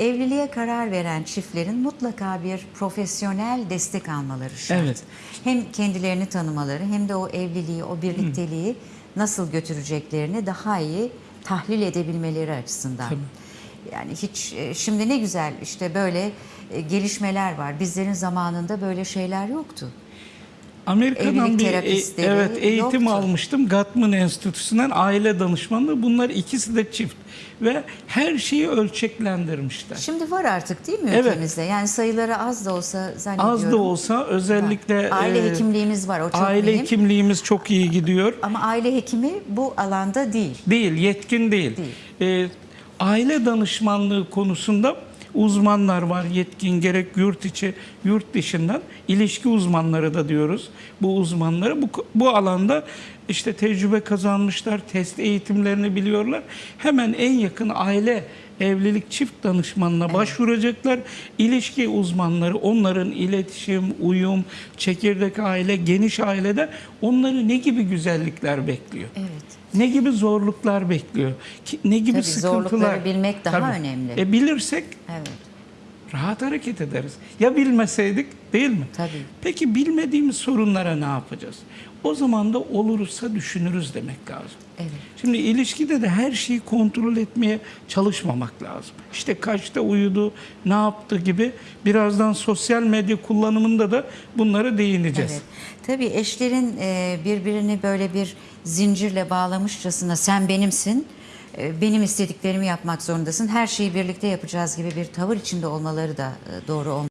evliliğe karar veren çiftlerin mutlaka bir profesyonel destek almaları şart. Evet. Hem kendilerini tanımaları hem de o evliliği, o birlikteliği nasıl götüreceklerini daha iyi tahlil edebilmeleri açısından. Tabii. Yani hiç e, şimdi ne güzel işte böyle e, gelişmeler var. Bizlerin zamanında böyle şeyler yoktu. Amerika'dan Evlilik bir e- terapistleri evet eğitim yoktu. almıştım. Gatman Enstitüsü'nden aile danışmanlığı. Bunlar ikisi de çift ve her şeyi ölçeklendirmişler. Şimdi var artık değil mi Evet. ülkemizde? Yani sayıları az da olsa zannediyorum. Az da olsa özellikle Aile e, hekimliğimiz var o çok aile mühim. hekimliğimiz çok iyi gidiyor. Ama aile hekimi bu alanda değil. Değil, yetkin değil. Ee, aile danışmanlığı konusunda uzmanlar var yetkin gerek yurt içi yurt dışından ilişki uzmanları da diyoruz. Bu uzmanları bu bu alanda işte tecrübe kazanmışlar test eğitimlerini biliyorlar hemen en yakın aile evlilik çift danışmanına başvuracaklar ilişki uzmanları onların iletişim uyum çekirdek aile geniş ailede onları ne gibi güzellikler bekliyor Evet. ne gibi zorluklar bekliyor? Ne gibi Tabii sıkıntılar? zorlukları bilmek daha önemli. E, bilirsek Evet. Rahat hareket ederiz. Ya bilmeseydik değil mi? Tabii. Peki bilmediğimiz sorunlara ne yapacağız? O zaman da olursa düşünürüz demek lazım. Evet. Şimdi ilişkide de her şeyi kontrol etmeye çalışmamak lazım. İşte kaçta uyudu, ne yaptı gibi birazdan sosyal medya kullanımında da bunlara değineceğiz. Evet. Tabii eşlerin e, birbirini böyle bir zincirle bağlamışçasına sen benimsin, benim istediklerimi yapmak zorundasın, her şeyi birlikte yapacağız gibi bir tavır içinde olmaları da e, doğru olmaz.